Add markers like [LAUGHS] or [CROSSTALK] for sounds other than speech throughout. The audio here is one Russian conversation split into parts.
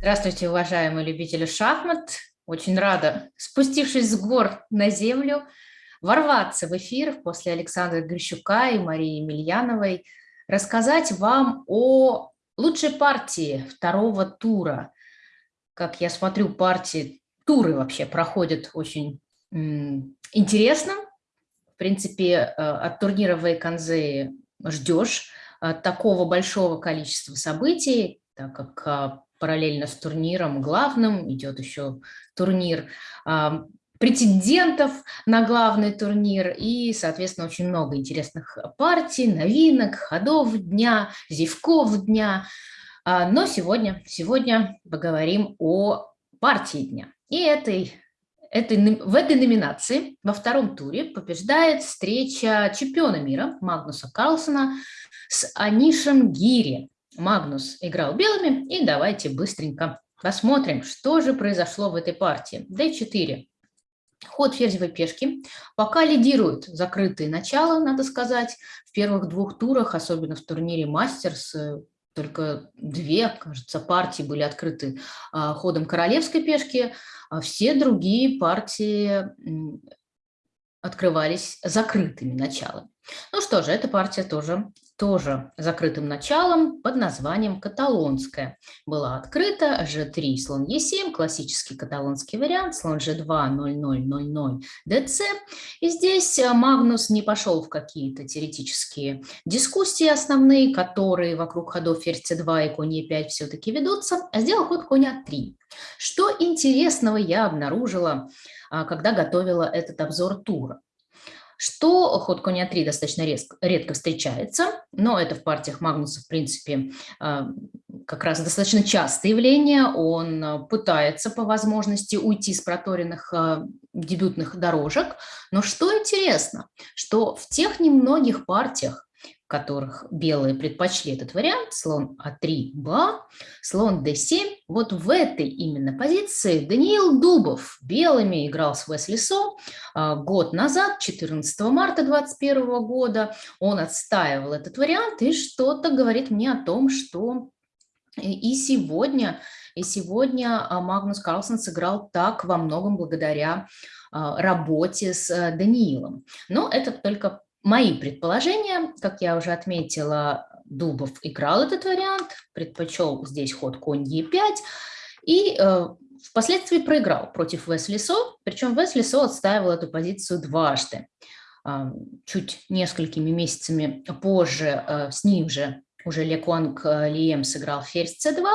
Здравствуйте, уважаемые любители шахмат. Очень рада, спустившись с гор на землю, ворваться в эфир после Александра Грищука и Марии Емельяновой, рассказать вам о лучшей партии второго тура. Как я смотрю, партии, туры вообще проходят очень интересно. В принципе, э, от турнира Вейконзеи ждешь э, такого большого количества событий, так как а, параллельно с турниром главным идет еще турнир а, претендентов на главный турнир и, соответственно, очень много интересных партий, новинок, ходов дня, зевков дня. А, но сегодня, сегодня поговорим о партии дня. И этой, этой, в этой номинации во втором туре побеждает встреча чемпиона мира Магнуса Карлсона с Анишем Гири. Магнус играл белыми, и давайте быстренько посмотрим, что же произошло в этой партии. d4. Ход ферзевой пешки. Пока лидируют закрытые начала, надо сказать. В первых двух турах, особенно в турнире Мастерс, э, только две, кажется, партии были открыты а, ходом королевской пешки, а все другие партии открывались закрытыми началами. Ну что же, эта партия тоже, тоже закрытым началом под названием «Каталонская». Была открыта g3, слон e7, классический каталонский вариант, слон g2, 0-0-0-0, dc. И здесь э, Магнус не пошел в какие-то теоретические дискуссии основные, которые вокруг ходов ферзь c2 и конь e5 все-таки ведутся, а сделал ход конь a3. Что интересного я обнаружила, а, когда готовила этот обзор тура что ход коня 3 достаточно редко, редко встречается, но это в партиях Магнуса, в принципе, а, как раз достаточно частое явление. Он а, пытается по возможности уйти с проторенных дебютных дорожек. Но что интересно, что в тех немногих партиях, которых белые предпочли этот вариант, слон А3, Ба, слон d7. Вот в этой именно позиции Даниил Дубов белыми играл с Весли Со а, год назад, 14 марта 2021 года. Он отстаивал этот вариант и что-то говорит мне о том, что и сегодня, и сегодня а, Магнус Карлсон сыграл так во многом благодаря а, работе с э, Даниилом. Но это только Мои предположения, как я уже отметила, Дубов играл этот вариант, предпочел здесь ход конь Е5 и э, впоследствии проиграл против Весли Со, причем Весли Со отстаивал эту позицию дважды. Э, чуть несколькими месяцами позже э, с ним же уже Лекуанг э, Лием сыграл ферзь С2,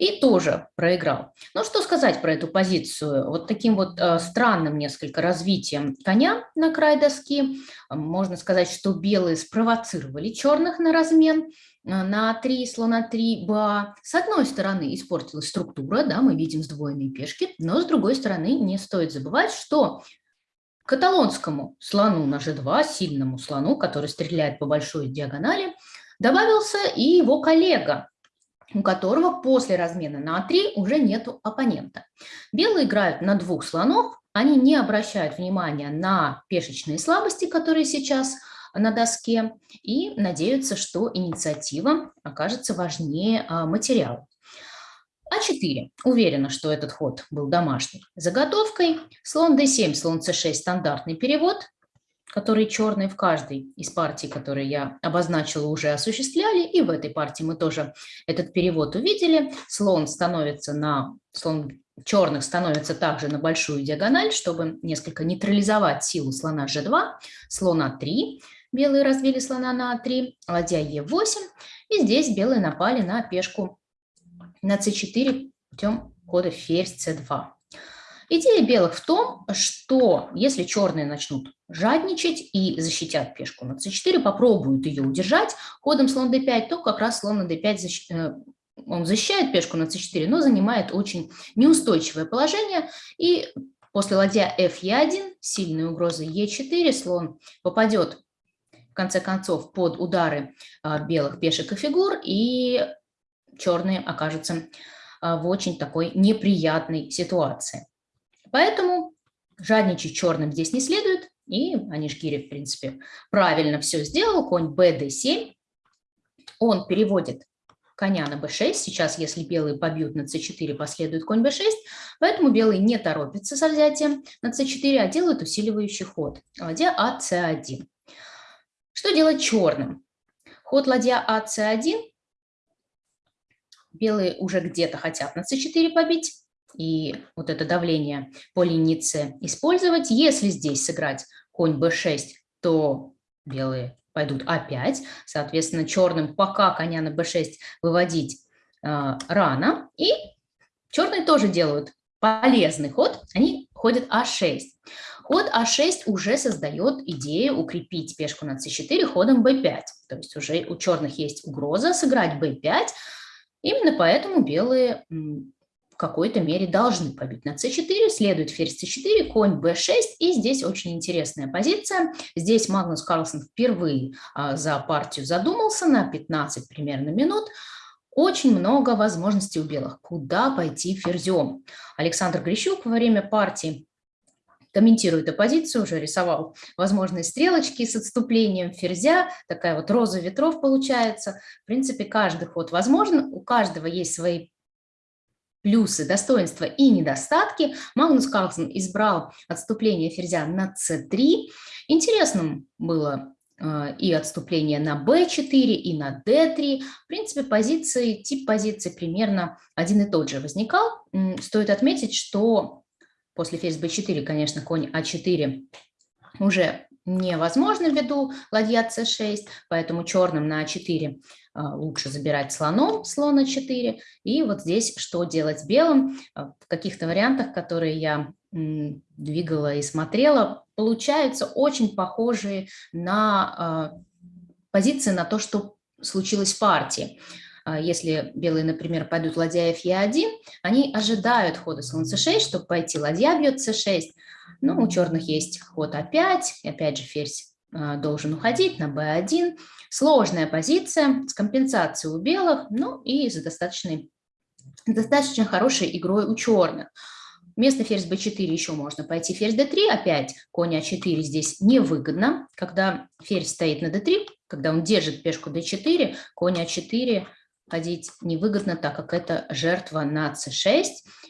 и тоже проиграл. Ну, что сказать про эту позицию? Вот таким вот э, странным несколько развитием коня на край доски. Можно сказать, что белые спровоцировали черных на размен э, на 3, слона 3, ба. С одной стороны испортилась структура, да, мы видим сдвоенные пешки, но с другой стороны не стоит забывать, что каталонскому слону на g2, сильному слону, который стреляет по большой диагонали, добавился и его коллега у которого после размена на А3 уже нету оппонента. Белые играют на двух слонов, они не обращают внимания на пешечные слабости, которые сейчас на доске, и надеются, что инициатива окажется важнее а, материала. А4. Уверена, что этот ход был домашний. Заготовкой. Слон d7, слон c6 – стандартный перевод которые черные в каждой из партий, которые я обозначила, уже осуществляли. И в этой партии мы тоже этот перевод увидели. Слон становится на... Слон черных становится также на большую диагональ, чтобы несколько нейтрализовать силу слона g2, слона 3. Белые развили слона на А3, ладья Е8. И здесь белые напали на пешку на c4 путем хода ферзь c2. Идея белых в том, что если черные начнут жадничать и защитят пешку на c4, попробуют ее удержать ходом слон d5, то как раз слон на d5 защ... Э, он защищает пешку на c4, но занимает очень неустойчивое положение. И после ладья f e1, сильной угрозы e4, слон попадет в конце концов под удары а, белых пешек и фигур, и черные окажутся а, в очень такой неприятной ситуации. Поэтому жадничать черным здесь не следует, и Анишгири, в принципе, правильно все сделал. Конь bd7, он переводит коня на b6. Сейчас, если белые побьют на c4, последует конь b6, поэтому белые не торопятся со взятием на c4, а делают усиливающий ход. Ладья а c1. Что делать черным? Ход ладья а c1. Белые уже где-то хотят на c4 побить и вот это давление по линии С использовать. Если здесь сыграть конь b6, то белые пойдут А5. Соответственно, черным пока коня на b6 выводить э, рано. И черные тоже делают полезный ход, они ходят А6. Ход А6 уже создает идею укрепить пешку на c4 ходом b5. То есть уже у черных есть угроза сыграть b5. Именно поэтому белые какой-то мере должны побить на c4, следует ферзь c4, конь b6, и здесь очень интересная позиция. Здесь Магнус Карлсон впервые а, за партию задумался на 15 примерно минут. Очень много возможностей у белых, куда пойти ферзем. Александр Грищук во время партии комментирует оппозицию, уже рисовал возможные стрелочки с отступлением ферзя, такая вот роза ветров получается. В принципе, каждый ход возможен, у каждого есть свои плюсы, достоинства и недостатки. Магнус Карлсон избрал отступление ферзя на c3. Интересным было э, и отступление на b4, и на d3. В принципе, позиции, тип позиции примерно один и тот же возникал. Стоит отметить, что после ферзь b4, конечно, конь а4 уже невозможно ввиду ладья c6, поэтому черным на а4 а, лучше забирать слоном, слона 4. И вот здесь что делать белым? А, в каких-то вариантах, которые я двигала и смотрела, получаются очень похожие на а, позиции, на то, что случилось в партии. Если белые, например, пойдут ладья Е1, они ожидают хода слон c6, чтобы пойти ладья бьет c6. Ну, у черных есть ход А5, опять же ферзь а, должен уходить на b1. Сложная позиция с компенсацией у белых, ну и с достаточной, достаточно хорошей игрой у черных. Вместо ферзь b4 еще можно пойти ферзь d3, опять конь а4 здесь невыгодно, когда ферзь стоит на d3, когда он держит пешку d4, конь а4 ходить невыгодно, так как это жертва на c6,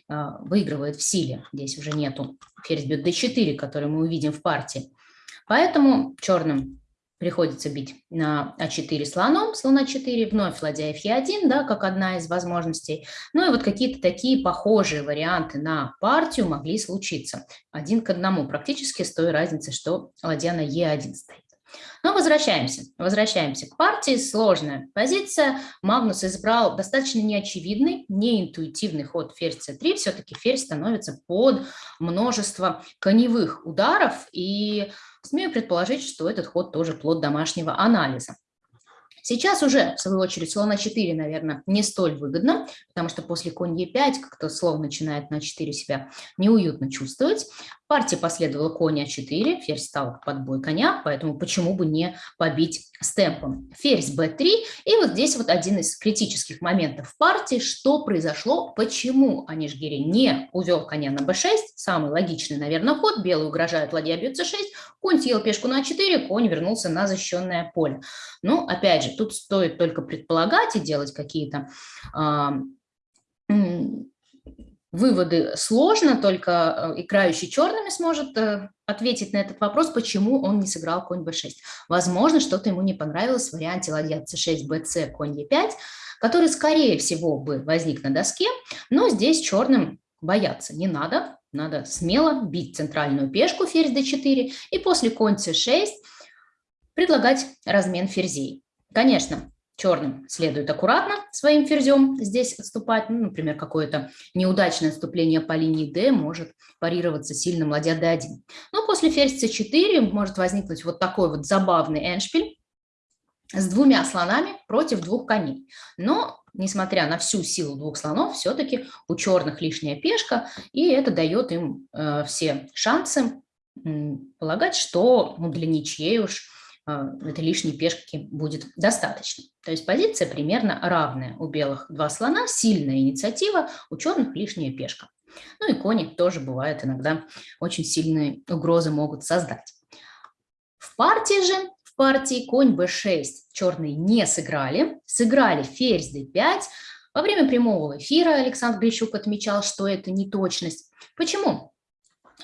а, выигрывает в силе, здесь уже нету ферзь бьет d4, который мы увидим в партии. Поэтому черным приходится бить на а4 слоном, слон а4, вновь ладья f1, да, как одна из возможностей. Ну и вот какие-то такие похожие варианты на партию могли случиться. Один к одному, практически с той разницей, что ладья на e1 стоит. Но возвращаемся, возвращаемся к партии. Сложная позиция. Магнус избрал достаточно неочевидный, неинтуитивный ход ферзь c3. Все-таки ферзь становится под множество коневых ударов. И смею предположить, что этот ход тоже плод домашнего анализа. Сейчас уже, в свою очередь, слон А4, наверное, не столь выгодно, потому что после конь Е5 как-то слон начинает на 4 себя неуютно чувствовать. Партия последовала конь А4, ферзь стал под бой коня, поэтому почему бы не побить с темпом. Ферзь b3, и вот здесь вот один из критических моментов партии, что произошло, почему Анишгири не увел коня на b6, самый логичный, наверное, ход, белый угрожает ладья бьет c6, конь съел пешку на a4, конь вернулся на защищенное поле. Ну, опять же, тут стоит только предполагать и делать какие-то выводы сложно, только э, играющий черными сможет э, ответить на этот вопрос, почему он не сыграл конь b6. Возможно, что-то ему не понравилось в варианте ладья c6, bc, конь e5, который, скорее всего, бы возник на доске, но здесь черным бояться не надо, надо смело бить центральную пешку ферзь d4 и после конь c6 предлагать размен ферзей. Конечно, черным следует аккуратно своим ферзем здесь отступать. Ну, например, какое-то неудачное отступление по линии D может парироваться сильным ладья D1. Но после ферзь C4 может возникнуть вот такой вот забавный эншпиль с двумя слонами против двух коней. Но, несмотря на всю силу двух слонов, все-таки у черных лишняя пешка, и это дает им э, все шансы э, полагать, что ну, для ничьей уж этой лишней пешки будет достаточно. То есть позиция примерно равная. У белых два слона, сильная инициатива, у черных лишняя пешка. Ну и кони тоже бывают иногда очень сильные угрозы могут создать. В партии же партии, конь b6 черные не сыграли, сыграли ферзь d5. Во время прямого эфира Александр Грищук отмечал, что это неточность. Почему?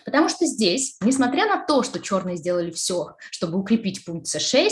Потому что здесь, несмотря на то, что черные сделали все, чтобы укрепить пункт c6,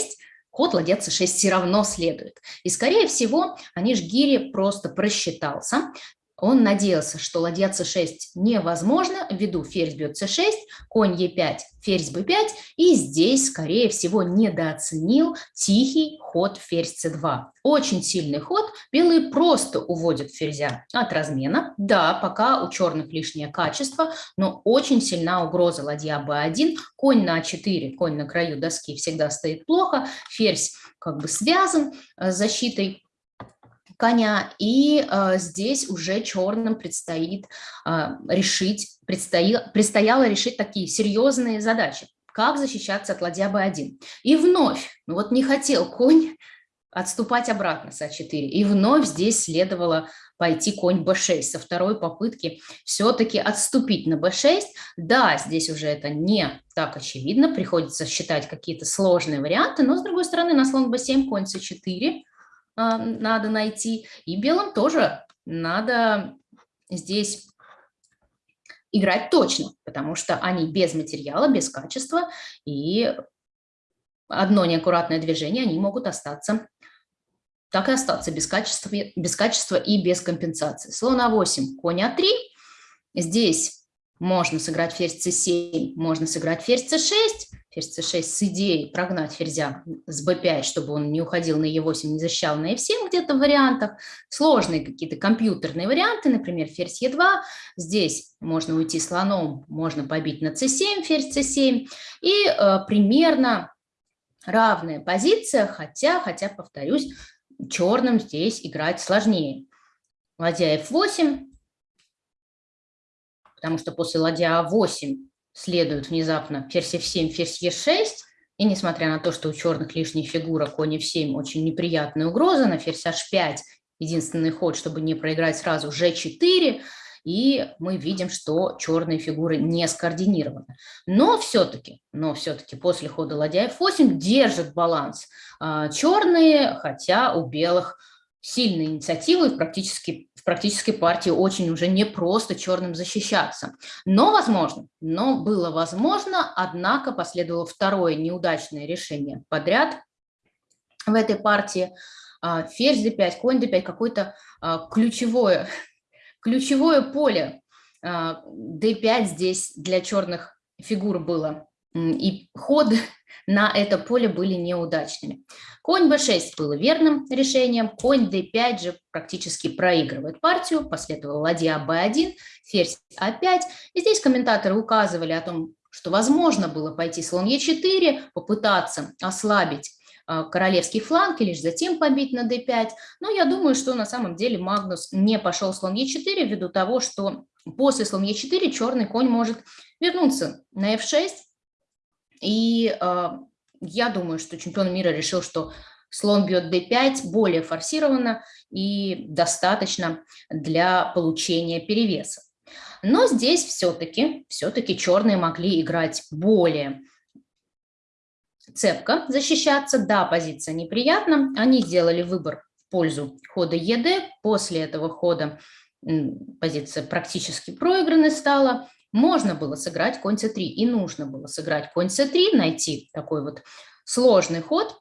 ход ладья c6 все равно следует. И, скорее всего, Аниш Гири просто просчитался. Он надеялся, что ладья c6 невозможно, ввиду ферзь бьет c6, конь e5, ферзь b5, и здесь, скорее всего, недооценил тихий ход ферзь c2. Очень сильный ход, белые просто уводят ферзя от размена. Да, пока у черных лишнее качество, но очень сильна угроза ладья b1, конь на a4, конь на краю доски всегда стоит плохо, ферзь как бы связан с защитой коня, и э, здесь уже черным предстоит э, решить, предстояло, предстояло решить такие серьезные задачи. Как защищаться от ладья b1. И вновь, ну вот не хотел конь отступать обратно с а4, и вновь здесь следовало пойти конь b6 со второй попытки все-таки отступить на b6. Да, здесь уже это не так очевидно, приходится считать какие-то сложные варианты, но с другой стороны на слон b7, конь c4, а, надо найти. И белым тоже надо здесь играть точно, потому что они без материала, без качества, и одно неаккуратное движение, они могут остаться, так и остаться без качества, без качества и без компенсации. Слон А8, конь А3. Здесь можно сыграть ферзь c7, можно сыграть ферзь c6, ферзь c6 с идеей прогнать ферзя с b5, чтобы он не уходил на e8, не защищал на e7 где-то в вариантах. Сложные какие-то компьютерные варианты, например, ферзь e2. Здесь можно уйти слоном, можно побить на c7, ферзь c7. И э, примерно равная позиция, хотя, хотя, повторюсь, черным здесь играть сложнее. Ладья f8, потому что после ладья А8 следует внезапно ферзь F7, ферзь Е6, и несмотря на то, что у черных лишняя фигура, конь F7 очень неприятная угроза, на ферзь H5 единственный ход, чтобы не проиграть сразу, G4, и мы видим, что черные фигуры не скоординированы. Но все-таки, но все-таки после хода ладья F8 держит баланс а, черные, хотя у белых сильные инициативы в практически, в практической партии очень уже не просто черным защищаться. Но возможно, но было возможно, однако последовало второе неудачное решение подряд в этой партии. А, ферзь d5, конь d5, какое-то а, ключевое, [LAUGHS] ключевое поле d5 а, здесь для черных фигур было. И ходы [LAUGHS] на это поле были неудачными. Конь b6 было верным решением, конь d5 же практически проигрывает партию, последовала ладья b1, ферзь a5. И здесь комментаторы указывали о том, что возможно было пойти слон e4, попытаться ослабить а, королевский фланг и лишь затем побить на d5. Но я думаю, что на самом деле Магнус не пошел слон e4 ввиду того, что после слон e4 черный конь может вернуться на f6 и э, я думаю, что чемпион мира решил, что слон бьет d5 более форсированно и достаточно для получения перевеса. Но здесь все-таки все, -таки, черные могли играть более цепко, защищаться. Да, позиция неприятна. Они сделали выбор в пользу хода ЕД. После этого хода позиция практически проигранной стала. Можно было сыграть конь c3 и нужно было сыграть конь c3, найти такой вот сложный ход,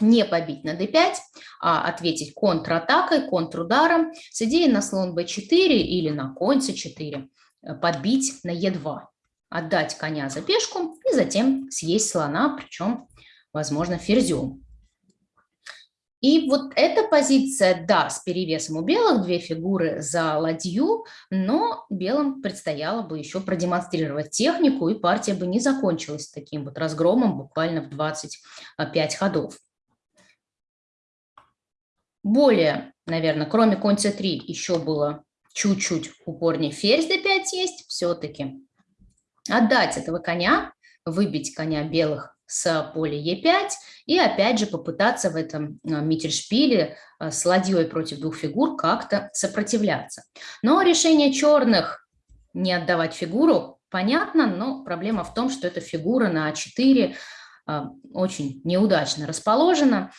не побить на d5, а ответить контратакой, контрударом с идеей на слон b4 или на конь c4, э, подбить на e2, отдать коня за пешку и затем съесть слона, причем, возможно, ферзем. И вот эта позиция, да, с перевесом у белых, две фигуры за ладью, но белым предстояло бы еще продемонстрировать технику, и партия бы не закончилась таким вот разгромом буквально в 25 ходов. Более, наверное, кроме конь c3 еще было чуть-чуть упорнее ферзь d5 есть все-таки. Отдать этого коня, выбить коня белых с поля Е5 и опять же попытаться в этом а, миттельшпиле а, с ладьей против двух фигур как-то сопротивляться. Но решение черных не отдавать фигуру понятно, но проблема в том, что эта фигура на А4 очень неудачно расположена.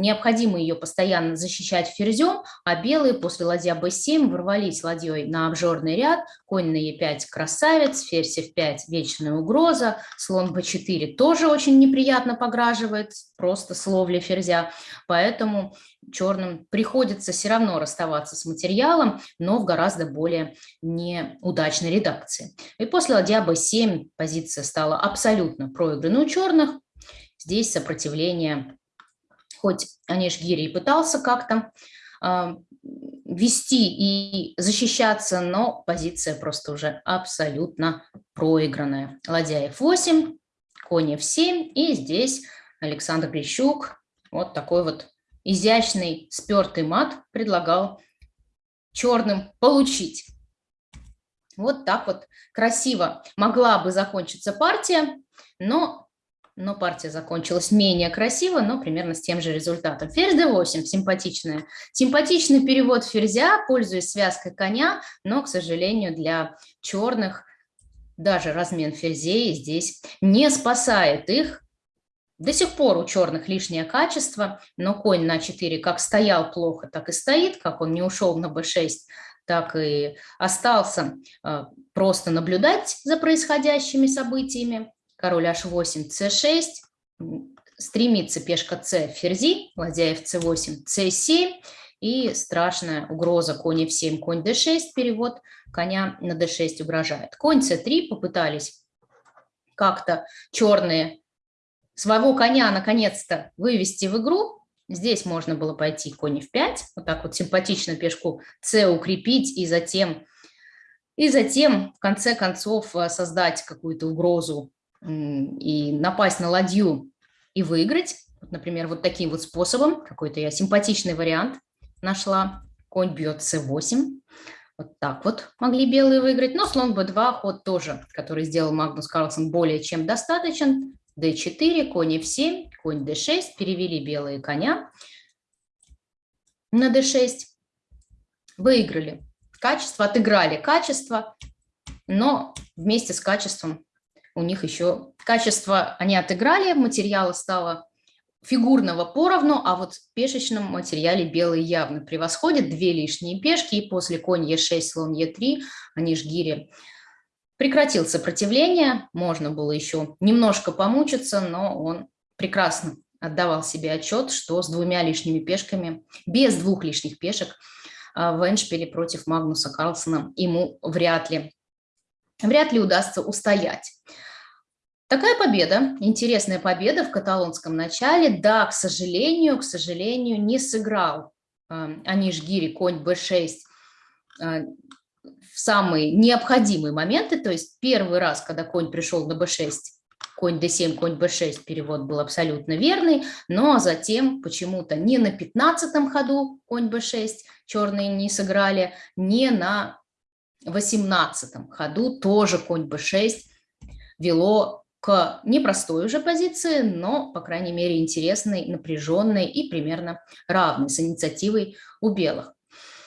Необходимо ее постоянно защищать ферзем, а белые после ладья b7 ворвались ладьей на обжорный ряд, конь на e5 красавец, ферзь f5 вечная угроза, слон b4 тоже очень неприятно пограживает, просто словля ферзя, поэтому черным приходится все равно расставаться с материалом, но в гораздо более неудачной редакции. И после ладья b7 позиция стала абсолютно проигранной у черных, здесь сопротивление хоть Аниш-Гири и пытался как-то э, вести и защищаться, но позиция просто уже абсолютно проигранная. Ладья f8, конь f7, и здесь Александр Грищук вот такой вот изящный спертый мат предлагал черным получить. Вот так вот красиво могла бы закончиться партия, но но партия закончилась менее красиво, но примерно с тем же результатом. Ферзь d8, симпатичная. Симпатичный перевод ферзя, пользуясь связкой коня, но, к сожалению, для черных даже размен ферзей здесь не спасает их. До сих пор у черных лишнее качество, но конь на 4 как стоял плохо, так и стоит, как он не ушел на b6, так и остался э, просто наблюдать за происходящими событиями король h8, c6, стремится пешка c, ферзи, ладья fc8, c7, и страшная угроза конь f7, конь d6, перевод коня на d6 угрожает. Конь c3 попытались как-то черные своего коня наконец-то вывести в игру. Здесь можно было пойти конь f5, вот так вот симпатично пешку c укрепить и затем, и затем в конце концов э, создать какую-то угрозу и напасть на ладью и выиграть. Вот, например, вот таким вот способом, какой-то я симпатичный вариант нашла. Конь бьет c8. Вот так вот могли белые выиграть. Но слон b2 ход тоже, который сделал Магнус Карлсон, более чем достаточен. d4, конь f7, конь d6. Перевели белые коня на d6. Выиграли качество, отыграли качество, но вместе с качеством у них еще качество. Они отыграли, материала стало фигурного поровну, а вот в пешечном материале белые явно превосходят, две лишние пешки, и после конь Е6, слон Е3, они ж гири. Прекратил сопротивление, можно было еще немножко помучиться, но он прекрасно отдавал себе отчет, что с двумя лишними пешками, без двух лишних пешек а, в Эншпиле против Магнуса Карлсона ему вряд ли, вряд ли удастся устоять. Такая победа, интересная победа в каталонском начале, да, к сожалению, к сожалению, не сыграл э, конь b6 э, в самые необходимые моменты, то есть первый раз, когда конь пришел на b6, конь d7, конь b6, перевод был абсолютно верный, но затем почему-то не на 15 ходу конь b6 черные не сыграли, не на 18 ходу тоже конь b6 вело к непростой уже позиции, но, по крайней мере, интересной, напряженной и примерно равной с инициативой у белых.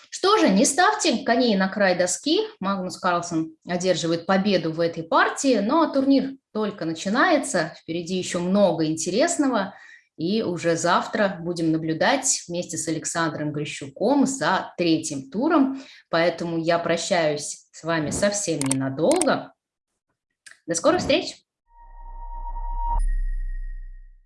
Что же, не ставьте коней на край доски. Магнус Карлсон одерживает победу в этой партии, но турнир только начинается, впереди еще много интересного. И уже завтра будем наблюдать вместе с Александром Грищуком за третьим туром. Поэтому я прощаюсь с вами совсем ненадолго. До скорых встреч!